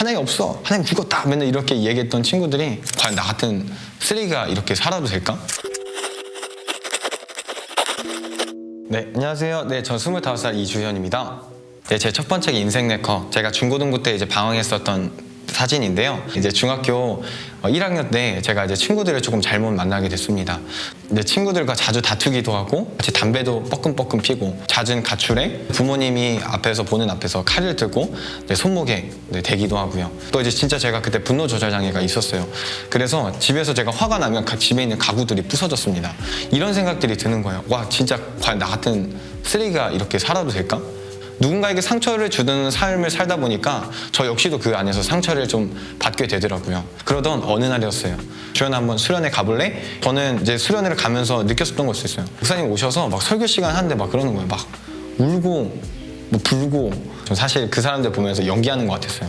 하나님 없어 하나님 죽었다 맨날 이렇게 얘기했던 친구들이 과연 나 같은 쓰레기가 이렇게 살아도 될까? 네, 안녕하세요. 네, 저 25살 이주현입니다. 네, 제 첫 번째 인생 네커. 제가 중고등부 때 이제 방황했었던 사진인데요. 이제 중학교 1학년 때 제가 이제 친구들을 조금 잘못 만나게 됐습니다. 이제 친구들과 자주 다투기도 하고 같이 담배도 뻐끔뻐끔 피고 잦은 가출에 부모님이 앞에서 보는 앞에서 칼을 들고 네, 손목에 네, 대기도 하고요. 또 이제 진짜 제가 그때 분노 조절 장애가 있었어요. 그래서 집에서 제가 화가 나면 가- 집에 있는 가구들이 부서졌습니다. 이런 생각들이 드는 거예요. 와 진짜 과연 나 같은 쓰레기가 이렇게 살아도 될까? 누군가에게 상처를 주는 삶을 살다 보니까 저 역시도 그 안에서 상처를 좀 받게 되더라고요. 그러던 어느 날이었어요. 주연아 한번 수련회 가볼래? 저는 이제 수련회를 가면서 느꼈었던 걸수 있어요. 목사님 오셔서 막 설교 시간 하는데 막 그러는 거예요. 막 울고 뭐 불고 전 사실 그 사람들 보면서 연기하는 것 같았어요.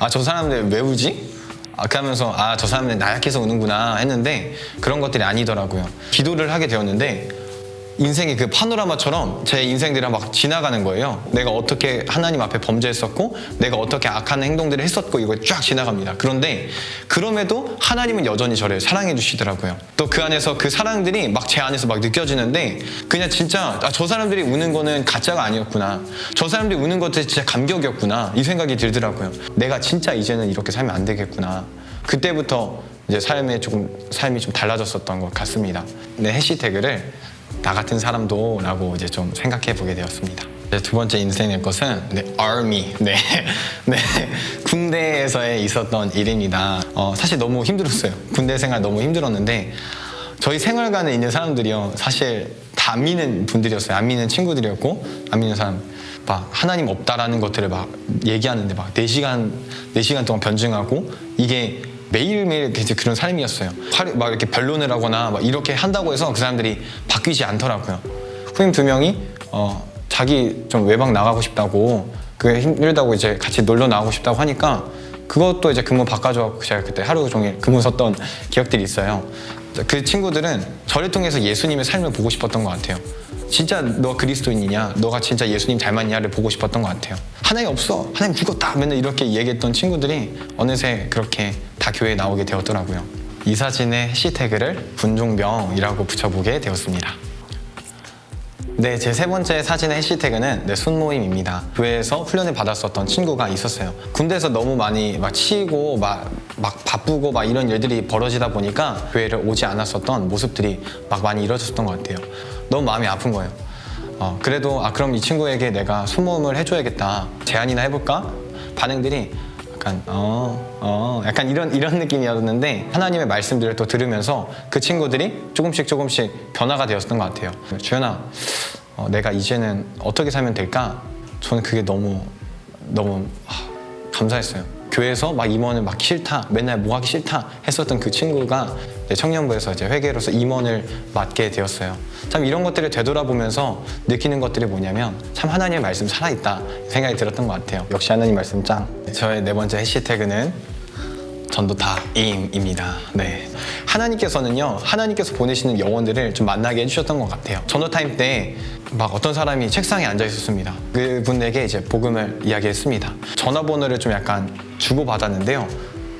아 저 사람들 왜 울지? 아, 그러면서 아 저 사람들 나약해서 우는구나 했는데 그런 것들이 아니더라고요. 기도를 하게 되었는데 인생이 그 파노라마처럼 제 인생들이 막 지나가는 거예요. 내가 어떻게 하나님 앞에 범죄했었고, 내가 어떻게 악한 행동들을 했었고, 이거 쫙 지나갑니다. 그런데 그럼에도 하나님은 여전히 저를 사랑해 주시더라고요. 또 그 안에서 그 사랑들이 막 제 안에서 막 느껴지는데, 그냥 진짜 아, 저 사람들이 우는 거는 가짜가 아니었구나. 저 사람들이 우는 것들이 진짜 감격이었구나. 이 생각이 들더라고요. 내가 진짜 이제는 이렇게 살면 안 되겠구나. 그때부터 이제 삶에 조금 삶이 좀 달라졌었던 것 같습니다. 네 해시태그를 나 같은 사람도 라고 이제 좀 생각해 보게 되었습니다. 두 번째 인생의 것은 네, army, 네, 네, 군대에서의 있었던 일입니다. 어, 사실 너무 힘들었어요. 군대 생활 너무 힘들었는데 저희 생활관에 있는 사람들이요, 사실 다 안 믿는 분들이었어요. 안 믿는 친구들이었고 안 믿는 사람. 막 하나님 없다라는 것들을 막 얘기하는데 막 4시간, 4시간 동안 변증하고 이게 매일매일 이제 그런 삶이었어요. 막 이렇게 변론을 하거나 막 이렇게 한다고 해서 그 사람들이 바뀌지 않더라고요. 후임 두 명이 어, 자기 좀 외박 나가고 싶다고 그게 힘들다고 이제 같이 놀러 나가고 싶다고 하니까 그것도 이제 근무 바꿔줘갖고 제가 그때 하루 종일 근무 섰던 기억들이 있어요. 그 친구들은 저를 통해서 예수님의 삶을 보고 싶었던 것 같아요. 진짜 너 그리스도인이냐? 너가 진짜 예수님 닮았냐를 보고 싶었던 것 같아요. 하나님 없어. 하나님 죽었다. 맨날 이렇게 얘기했던 친구들이 어느새 그렇게 다 교회에 나오게 되었더라고요. 이 사진의 해시태그를 분종병이라고 붙여보게 되었습니다. 네, 제 세 번째 사진의 해시태그는 네, 순모임입니다. 교회에서 훈련을 받았었던 친구가 있었어요. 군대에서 너무 많이 막 치이고 막, 막 바쁘고 막 이런 일들이 벌어지다 보니까 교회를 오지 않았었던 모습들이 막 많이 이루어졌던 것 같아요. 너무 마음이 아픈 거예요. 어, 그래도 아 그럼 이 친구에게 내가 순모임을 해줘야겠다. 제안이나 해볼까? 반응들이 약간 어, 어, 약간 이런 이런 느낌이었는데 하나님의 말씀들을 또 들으면서 그 친구들이 조금씩 조금씩 변화가 되었던 것 같아요. 주연아, 어, 내가 이제는 어떻게 살면 될까? 저는 그게 너무 너무 하, 감사했어요. 교회에서 막 임원을 막 싫다, 맨날 뭐 하기 싫다 했었던 그 친구가 청년부에서 이제 회계로서 임원을 맡게 되었어요. 참 이런 것들을 되돌아보면서 느끼는 것들이 뭐냐면 참 하나님의 말씀 살아있다 생각이 들었던 것 같아요. 역시 하나님 말씀 짱. 저의 네 번째 해시태그는 전도 다임입니다. 네. 하나님께서는요, 하나님께서 보내시는 영혼들을 좀 만나게 해주셨던 것 같아요. 전도 타임 때 막 어떤 사람이 책상에 앉아 있었습니다. 그분에게 이제 복음을 이야기했습니다. 전화번호를 좀 약간 주고받았는데요.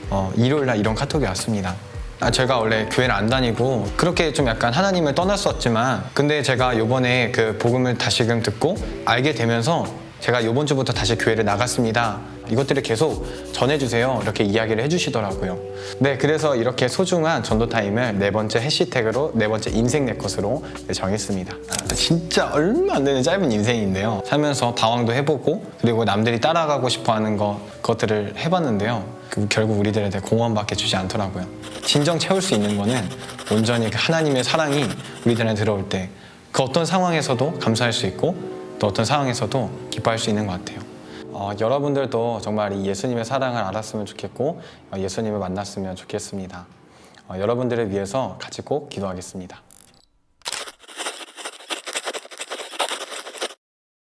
어, 일요일 날 이런 카톡이 왔습니다. 아, 제가 원래 교회를 안 다니고 그렇게 좀 약간 하나님을 떠났었지만 근데 제가 요번에 그 복음을 다시금 듣고 알게 되면서 제가 요번 주부터 다시 교회를 나갔습니다. 이것들을 계속 전해주세요. 이렇게 이야기를 해주시더라고요. 네, 그래서 이렇게 소중한 전도 타임을 네 번째 해시태그로 네 번째 인생 내 것으로 네, 정했습니다. 아, 진짜 얼마 안 되는 짧은 인생인데요. 살면서 방황도 해보고 그리고 남들이 따라가고 싶어하는 것 것들을 해봤는데요. 그 결국 우리들한테 공헌밖에 주지 않더라고요. 진정 채울 수 있는 거는 온전히 그 하나님의 사랑이 우리들한테 들어올 때 그 어떤 상황에서도 감사할 수 있고 또 어떤 상황에서도 기뻐할 수 있는 것 같아요. 어, 여러분들도 정말 이 예수님의 사랑을 알았으면 좋겠고 어, 예수님을 만났으면 좋겠습니다. 어, 여러분들을 위해서 같이 꼭 기도하겠습니다.